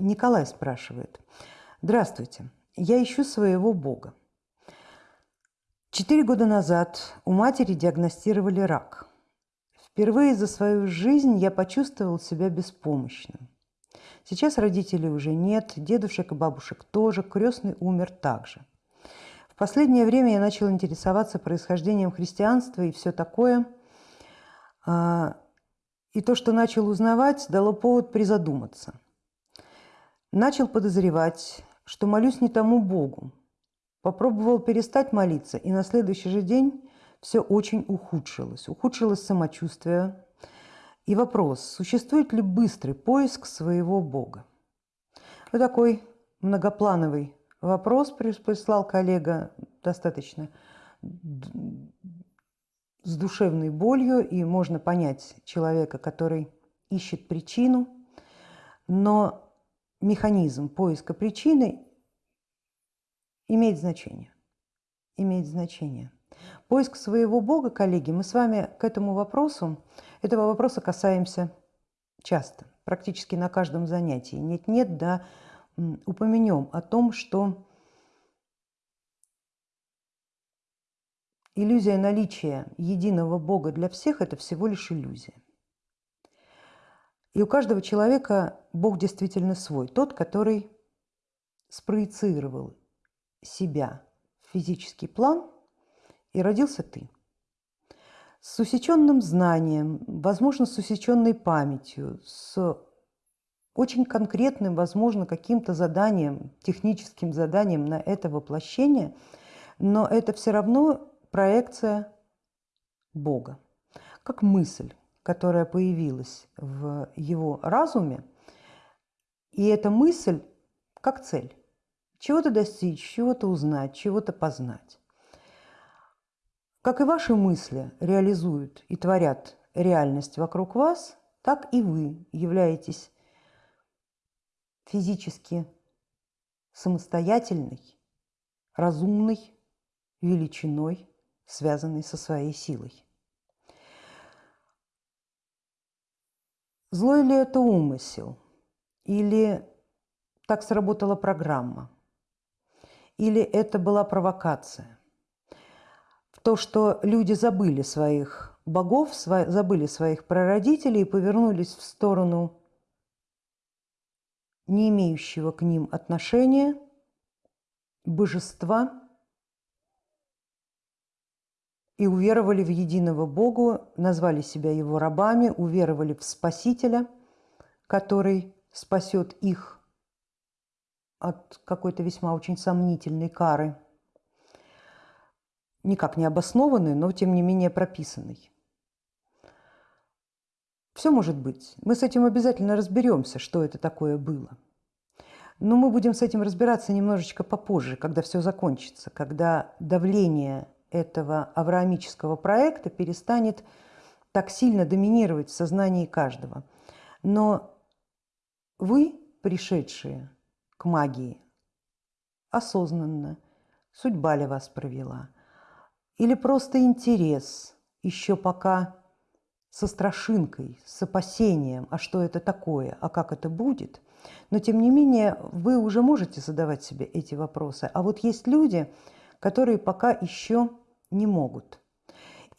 Николай спрашивает. Здравствуйте, я ищу своего Бога. Четыре года назад у матери диагностировали рак. Впервые за свою жизнь я почувствовал себя беспомощным. Сейчас родителей уже нет, дедушек и бабушек тоже, крестный умер также. В последнее время я начал интересоваться происхождением христианства и все такое. А, и то, что начал узнавать, дало повод призадуматься. Начал подозревать, что молюсь не тому Богу. Попробовал перестать молиться, и на следующий же день все очень ухудшилось. Ухудшилось самочувствие. И вопрос, существует ли быстрый поиск своего Бога? Вот такой многоплановый вопрос прислал коллега достаточно с душевной болью, и можно понять человека, который ищет причину, но механизм поиска причины имеет значение. Имеет значение. Поиск своего Бога, коллеги, мы с вами к этому вопросу, этого вопроса касаемся часто, практически на каждом занятии. Нет-нет, да, упомянем о том, что иллюзия наличия единого Бога для всех – это всего лишь иллюзия. И у каждого человека Бог действительно свой, тот, который спроецировал себя в физический план, и родился ты. С усеченным знанием, возможно, с усеченной памятью, с очень конкретным, возможно, каким-то заданием, техническим заданием на это воплощение, но это все равно проекция Бога, как мысль, которая появилась в его разуме, и эта мысль как цель. Чего-то достичь, чего-то узнать, чего-то познать. Как и ваши мысли реализуют и творят реальность вокруг вас, так и вы являетесь физически самостоятельной, разумной величиной, связанной со своей силой. Злой ли это умысел? Или так сработала программа? Или это была провокация? В то, что люди забыли своих богов, забыли своих прародителей и повернулись в сторону не имеющего к ним отношения божества и уверовали в единого Богу, назвали себя его рабами, уверовали в Спасителя, который спасет их от какой-то весьма очень сомнительной кары, никак не обоснованной, но тем не менее прописанной. Все может быть. Мы с этим обязательно разберемся, что это такое было. Но мы будем с этим разбираться немножечко попозже, когда все закончится, когда давление этого авраамического проекта перестанет так сильно доминировать в сознании каждого. Но вы, пришедшие к магии, осознанно, судьба ли вас провела, или просто интерес, еще пока со страшинкой, с опасением, а что это такое, а как это будет, но тем не менее вы уже можете задавать себе эти вопросы. А вот есть люди, которые пока еще не могут.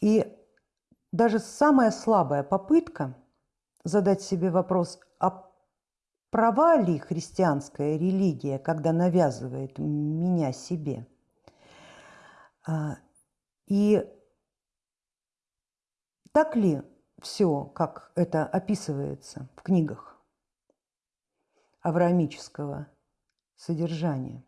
И даже самая слабая попытка задать себе вопрос, а права ли христианская религия, когда навязывает меня себе? А, и так ли все, как это описывается в книгах авраамического содержания?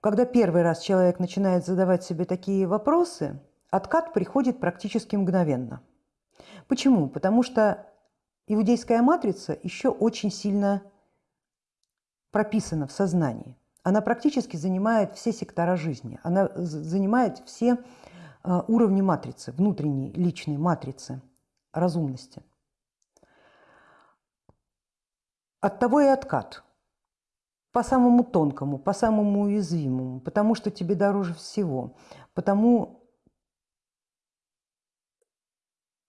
Когда первый раз человек начинает задавать себе такие вопросы, откат приходит практически мгновенно. Почему? Потому что иудейская матрица еще очень сильно прописана в сознании. Она практически занимает все сектора жизни, она занимает все а, уровни матрицы, внутренней личной матрицы разумности. От того и откат – по самому тонкому, по самому уязвимому, потому что тебе дороже всего, потому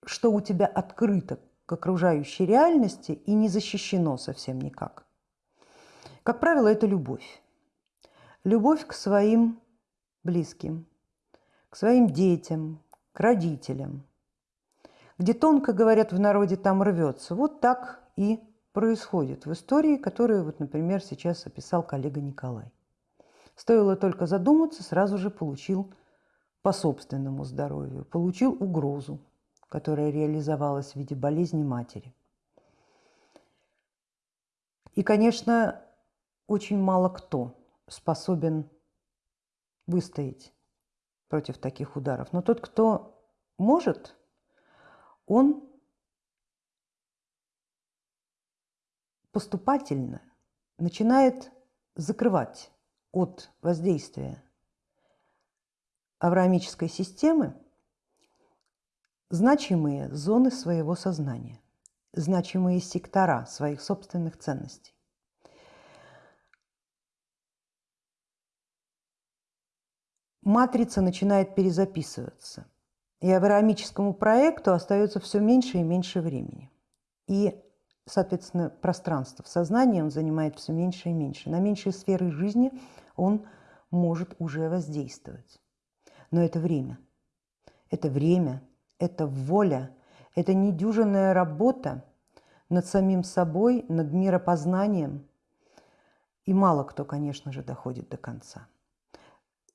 что у тебя открыто к окружающей реальности и не защищено совсем никак. Как правило, это любовь. Любовь к своим близким, к своим детям, к родителям. Где тонко, говорят в народе, там рвется. Вот так и происходит в истории, которую, вот, например, сейчас описал коллега Николай. Стоило только задуматься, сразу же получил по собственному здоровью, получил угрозу, которая реализовалась в виде болезни матери. И, конечно, очень мало кто способен выстоять против таких ударов. Но тот, кто может, он поступательно начинает закрывать от воздействия авраамической системы значимые зоны своего сознания, значимые сектора своих собственных ценностей. Матрица начинает перезаписываться, и авраамическому проекту остается все меньше и меньше времени. И, соответственно, пространство в сознании он занимает все меньше и меньше. На меньшие сферы жизни он может уже воздействовать. Но это время. Это время, это воля, это недюжинная работа над самим собой, над миропознанием. И мало кто, конечно же, доходит до конца.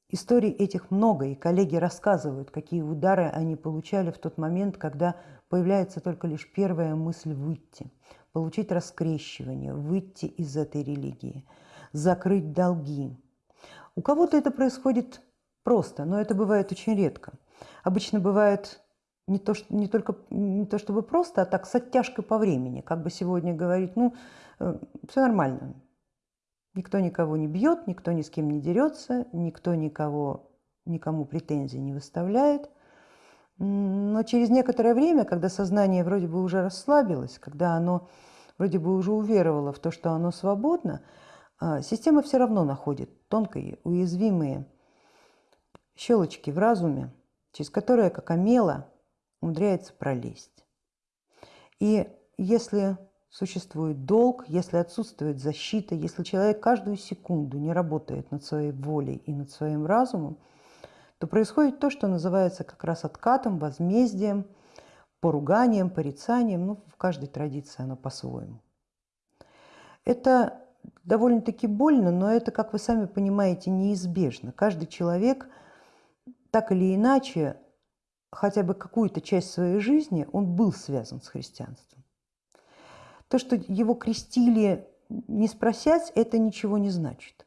Историй этих много, и коллеги рассказывают, какие удары они получали в тот момент, когда появляется только лишь первая мысль выйти, получить раскрещивание, выйти из этой религии, закрыть долги. У кого-то это происходит просто, но это бывает очень редко. Обычно бывает не то, что, не только не то чтобы просто, а так с оттяжкой по времени. Как бы сегодня говорить, ну, э, все нормально. Никто никого не бьет, никто ни с кем не дерется, никто никого, никому претензий не выставляет. Но через некоторое время, когда сознание вроде бы уже расслабилось, когда оно вроде бы уже уверовало в то, что оно свободно, а, система все равно находит тонкие, уязвимые щелочки в разуме, через которые, как омела, умудряется пролезть. И если существует долг, если отсутствует защита, если человек каждую секунду не работает над своей волей и над своим разумом, то происходит то, что называется как раз откатом, возмездием, поруганием, порицанием. Ну, в каждой традиции оно по-своему. Это довольно-таки больно, но это, как вы сами понимаете, неизбежно. Каждый человек – так или иначе, хотя бы какую-то часть своей жизни он был связан с христианством. То, что его крестили не спросять, это ничего не значит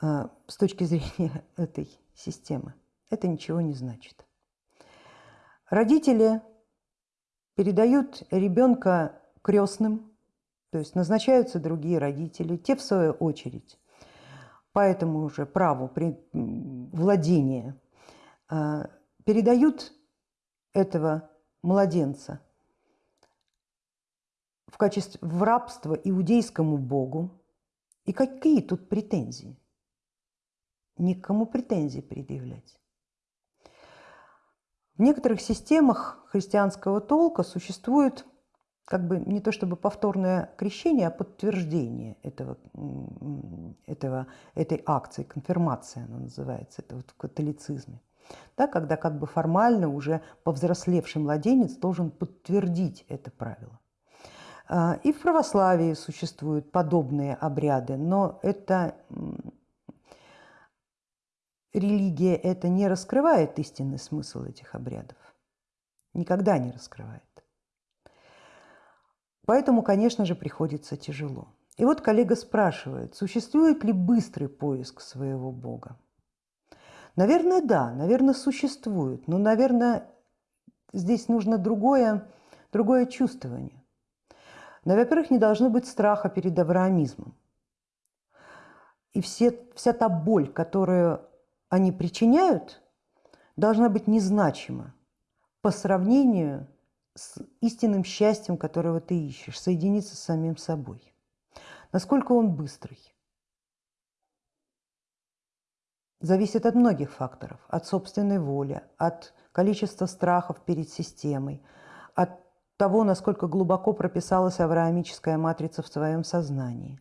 а, с точки зрения этой системы. Это ничего не значит. Родители передают ребенка крестным, то есть назначаются другие родители, те в свою очередь по этому же праву владения а, передают этого младенца в качестве в рабство иудейскому богу. И какие тут претензии? Никому претензий предъявлять. В некоторых системах христианского толка существует как бы не то чтобы повторное крещение, а подтверждение этого, этого, этой акции, конфирмация она называется, это вот в католицизме. Да, когда как бы формально уже повзрослевший младенец должен подтвердить это правило. А, и в православии существуют подобные обряды, но это религия это не раскрывает истинный смысл этих обрядов. Никогда не раскрывает. Поэтому, конечно же, приходится тяжело. И вот коллега спрашивает, существует ли быстрый поиск своего Бога? Наверное, да, наверное, существует, но, наверное, здесь нужно другое, другое чувствование. Но, во-первых, не должно быть страха перед авраамизмом. И все, вся та боль, которую они причиняют, должна быть незначима по сравнению с истинным счастьем, которого ты ищешь, соединиться с самим собой. Насколько он быстрый? Зависит от многих факторов. От собственной воли, от количества страхов перед системой, от того, насколько глубоко прописалась авраамическая матрица в твоем сознании,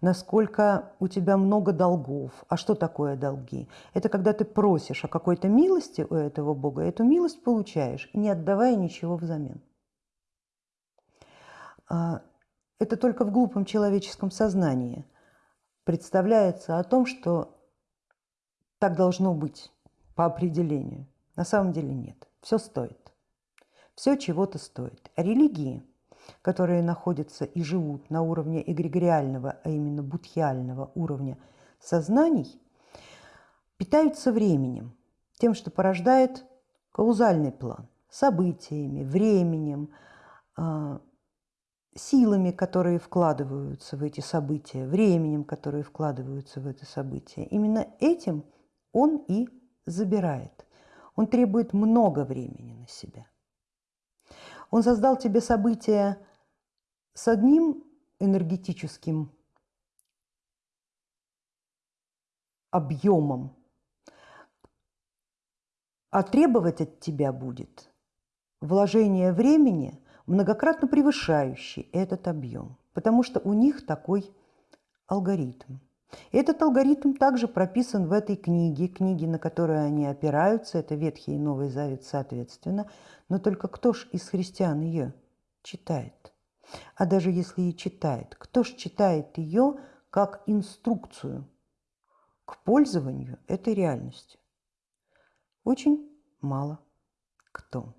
насколько у тебя много долгов. А что такое долги? Это когда ты просишь о какой-то милости у этого Бога, эту милость получаешь, не отдавая ничего взамен. А, это только в глупом человеческом сознании представляется о том, что так должно быть по определению. На самом деле нет. Все стоит. Все чего-то стоит. Религии, которые находятся и живут на уровне эгрегориального, а именно будхиального уровня сознаний, питаются временем, тем, что порождает каузальный план, событиями, временем, а, силами, которые вкладываются в эти события, временем, которые вкладываются в это событие. Именно этим он и забирает. Он требует много времени на себя. Он создал тебе события с одним энергетическим объемом, а требовать от тебя будет вложение времени, многократно превышающий этот объем, потому что у них такой алгоритм. Этот алгоритм также прописан в этой книге, книге, на которую они опираются, это Ветхий и Новый Завет соответственно, но только кто ж из христиан ее читает? А даже если и читает, кто ж читает ее как инструкцию к пользованию этой реальностью? Очень мало кто.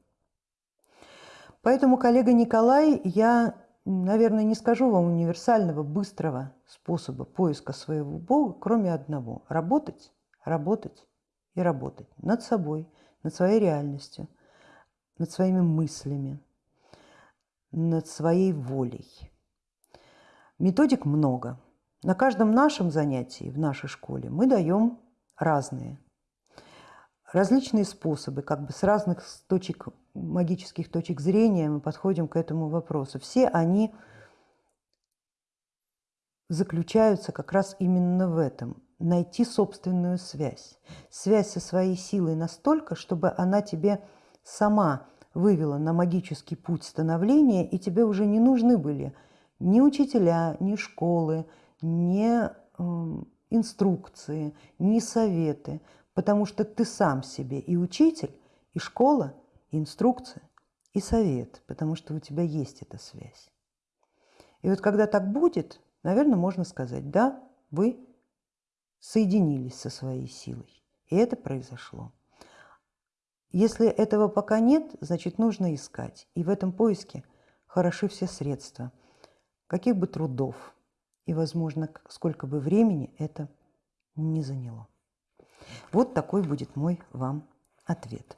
Поэтому, коллега Николай, я наверное, не скажу вам универсального, быстрого способа поиска своего Бога, кроме одного – работать, работать и работать над собой, над своей реальностью, над своими мыслями, над своей волей. Методик много. На каждом нашем занятии в нашей школе мы даем разные – различные способы, как бы с разных точек, магических точек зрения мы подходим к этому вопросу. Все они заключаются как раз именно в этом – найти собственную связь. Связь со своей силой настолько, чтобы она тебе сама вывела на магический путь становления, и тебе уже не нужны были ни учителя, ни школы, ни э, инструкции, ни советы потому что ты сам себе и учитель, и школа, инструкция, и совет, потому что у тебя есть эта связь. И вот когда так будет, наверное, можно сказать, да, вы соединились со своей силой, и это произошло. Если этого пока нет, значит, нужно искать. И в этом поиске хороши все средства, каких бы трудов и, возможно, сколько бы времени это не заняло. Вот такой будет мой вам ответ.